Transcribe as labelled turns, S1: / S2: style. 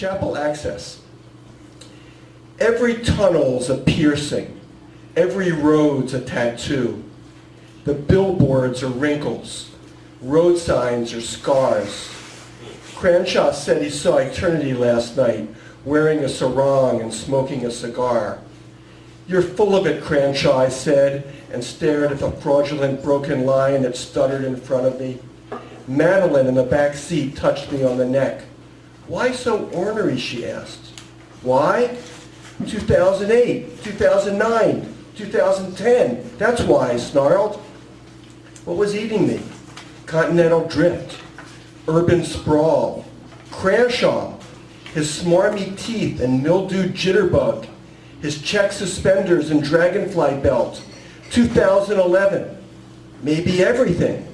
S1: Chapel access. Every tunnel's a piercing. Every road's a tattoo. The billboards are wrinkles. Road signs are scars. Cranshaw said he saw eternity last night, wearing a sarong and smoking a cigar. You're full of it, Cranshaw, I said, and stared at the fraudulent broken line that stuttered in front of me. Madeline in the back seat touched me on the neck. Why so ornery, she asked. Why? 2008, 2009, 2010. That's why, I snarled. What was eating me? Continental drift, urban sprawl, Cranshaw, his smarmy teeth and mildewed jitterbug, his check suspenders and dragonfly belt, 2011, maybe everything.